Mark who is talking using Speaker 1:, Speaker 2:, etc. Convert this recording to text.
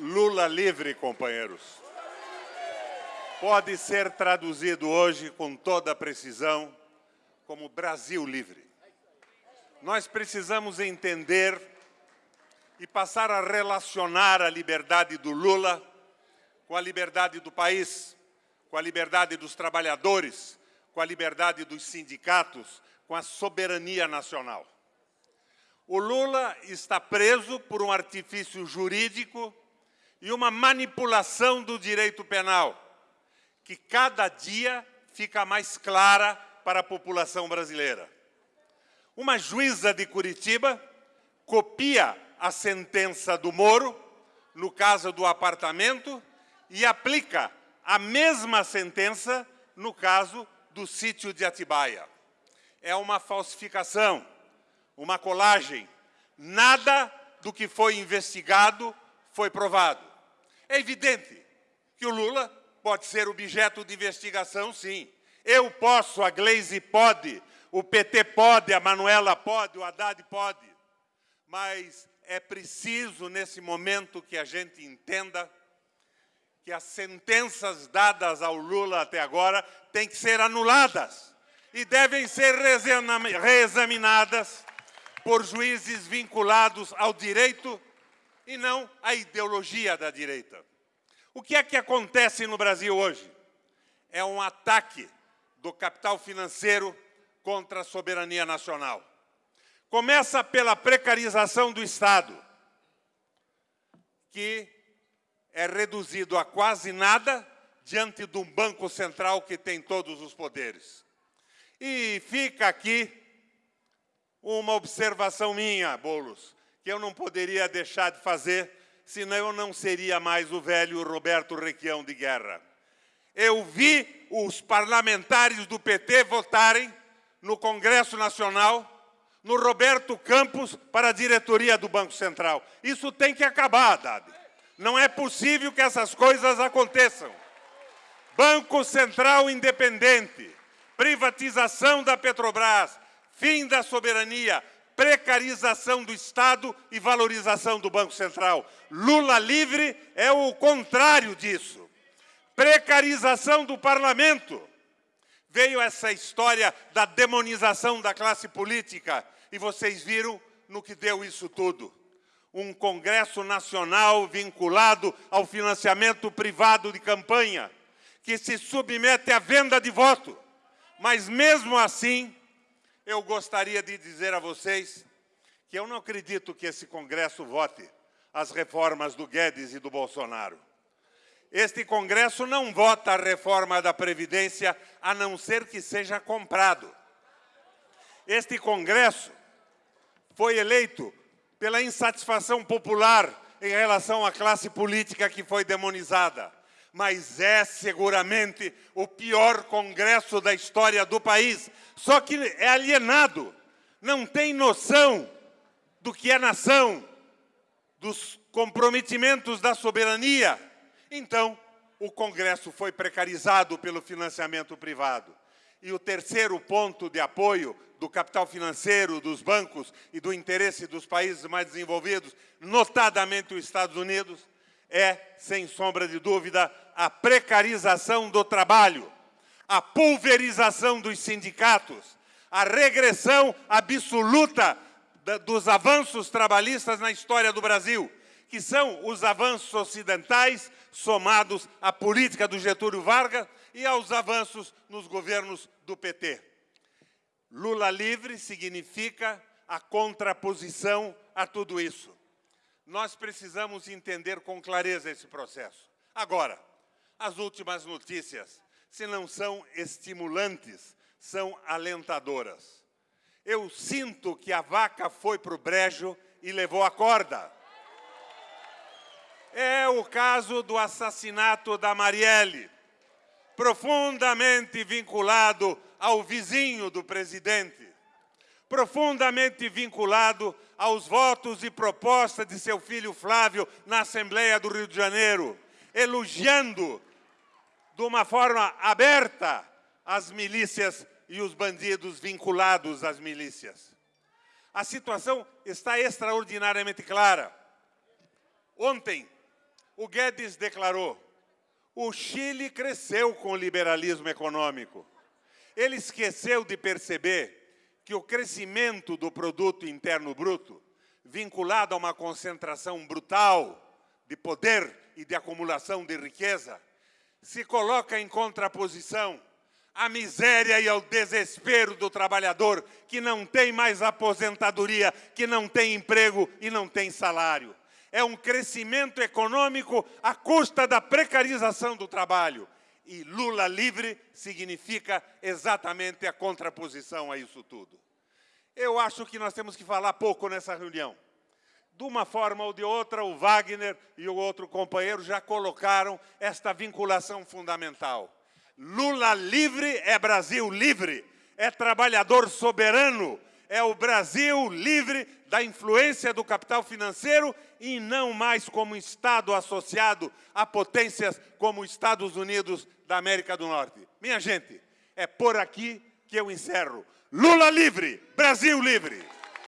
Speaker 1: Lula livre, companheiros. Pode ser traduzido hoje com toda precisão como Brasil livre. Nós precisamos entender e passar a relacionar a liberdade do Lula com a liberdade do país, com a liberdade dos trabalhadores, com a liberdade dos sindicatos, com a soberania nacional. O Lula está preso por um artifício jurídico e uma manipulação do direito penal, que cada dia fica mais clara para a população brasileira. Uma juíza de Curitiba copia a sentença do Moro, no caso do apartamento, e aplica a mesma sentença no caso do sítio de Atibaia. É uma falsificação, uma colagem. Nada do que foi investigado foi provado. É evidente que o Lula pode ser objeto de investigação, sim. Eu posso, a Gleisi pode, o PT pode, a Manuela pode, o Haddad pode. Mas é preciso, nesse momento, que a gente entenda que as sentenças dadas ao Lula até agora têm que ser anuladas e devem ser reexaminadas por juízes vinculados ao direito e não a ideologia da direita. O que é que acontece no Brasil hoje? É um ataque do capital financeiro contra a soberania nacional. Começa pela precarização do Estado, que é reduzido a quase nada diante de um Banco Central que tem todos os poderes. E fica aqui uma observação minha, Boulos que eu não poderia deixar de fazer, senão eu não seria mais o velho Roberto Requião de Guerra. Eu vi os parlamentares do PT votarem no Congresso Nacional no Roberto Campos para a diretoria do Banco Central. Isso tem que acabar, Haddad. Não é possível que essas coisas aconteçam. Banco Central independente, privatização da Petrobras, fim da soberania, precarização do Estado e valorização do Banco Central. Lula livre é o contrário disso. Precarização do parlamento. Veio essa história da demonização da classe política e vocês viram no que deu isso tudo. Um Congresso Nacional vinculado ao financiamento privado de campanha, que se submete à venda de voto. Mas mesmo assim, eu gostaria de dizer a vocês que eu não acredito que esse Congresso vote as reformas do Guedes e do Bolsonaro. Este Congresso não vota a reforma da Previdência, a não ser que seja comprado. Este Congresso foi eleito pela insatisfação popular em relação à classe política que foi demonizada. Mas é seguramente o pior Congresso da história do país, só que é alienado, não tem noção do que é nação, dos comprometimentos da soberania. Então, o Congresso foi precarizado pelo financiamento privado. E o terceiro ponto de apoio do capital financeiro, dos bancos e do interesse dos países mais desenvolvidos, notadamente os Estados Unidos, é, sem sombra de dúvida, a precarização do trabalho a pulverização dos sindicatos, a regressão absoluta dos avanços trabalhistas na história do Brasil, que são os avanços ocidentais somados à política do Getúlio Vargas e aos avanços nos governos do PT. Lula livre significa a contraposição a tudo isso. Nós precisamos entender com clareza esse processo. Agora, as últimas notícias se não são estimulantes, são alentadoras. Eu sinto que a vaca foi para o brejo e levou a corda. É o caso do assassinato da Marielle, profundamente vinculado ao vizinho do presidente, profundamente vinculado aos votos e propostas de seu filho Flávio na Assembleia do Rio de Janeiro, elogiando de uma forma aberta as milícias e os bandidos vinculados às milícias. A situação está extraordinariamente clara. Ontem, o Guedes declarou, o Chile cresceu com o liberalismo econômico. Ele esqueceu de perceber que o crescimento do produto interno bruto, vinculado a uma concentração brutal de poder e de acumulação de riqueza, se coloca em contraposição à miséria e ao desespero do trabalhador que não tem mais aposentadoria, que não tem emprego e não tem salário. É um crescimento econômico à custa da precarização do trabalho. E Lula livre significa exatamente a contraposição a isso tudo. Eu acho que nós temos que falar pouco nessa reunião. De uma forma ou de outra, o Wagner e o outro companheiro já colocaram esta vinculação fundamental. Lula livre é Brasil livre, é trabalhador soberano, é o Brasil livre da influência do capital financeiro e não mais como Estado associado a potências como os Estados Unidos da América do Norte. Minha gente, é por aqui que eu encerro. Lula livre, Brasil livre!